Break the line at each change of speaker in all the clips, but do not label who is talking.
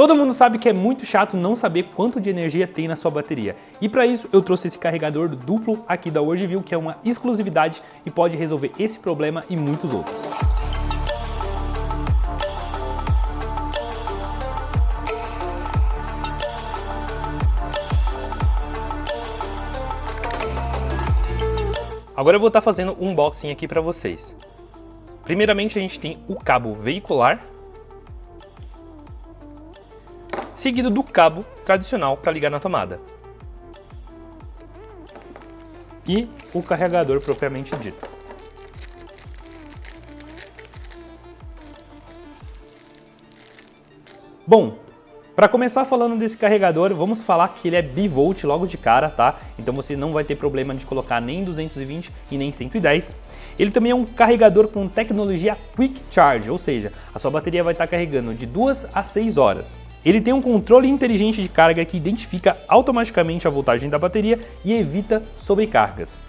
Todo mundo sabe que é muito chato não saber quanto de energia tem na sua bateria. E para isso eu trouxe esse carregador duplo aqui da Worldview, que é uma exclusividade e pode resolver esse problema e muitos outros. Agora eu vou estar fazendo um unboxing aqui para vocês. Primeiramente a gente tem o cabo veicular, seguido do cabo tradicional para ligar na tomada. E o carregador propriamente dito. Bom, para começar falando desse carregador, vamos falar que ele é bivolt logo de cara, tá? Então você não vai ter problema de colocar nem 220 e nem 110. Ele também é um carregador com tecnologia Quick Charge, ou seja, a sua bateria vai estar carregando de 2 a 6 horas. Ele tem um controle inteligente de carga que identifica automaticamente a voltagem da bateria e evita sobrecargas.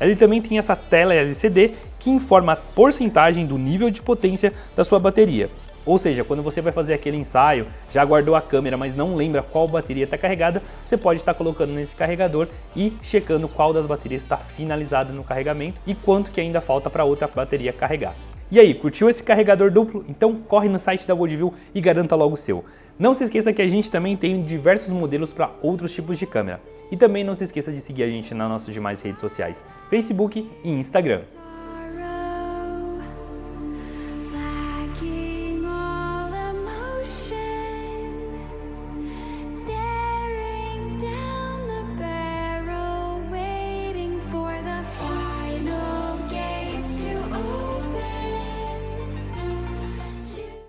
Ele também tem essa tela LCD que informa a porcentagem do nível de potência da sua bateria. Ou seja, quando você vai fazer aquele ensaio, já guardou a câmera, mas não lembra qual bateria está carregada, você pode estar colocando nesse carregador e checando qual das baterias está finalizada no carregamento e quanto que ainda falta para outra bateria carregar. E aí, curtiu esse carregador duplo? Então corre no site da Worldview e garanta logo o seu. Não se esqueça que a gente também tem diversos modelos para outros tipos de câmera. E também não se esqueça de seguir a gente nas nossas demais redes sociais, Facebook e Instagram.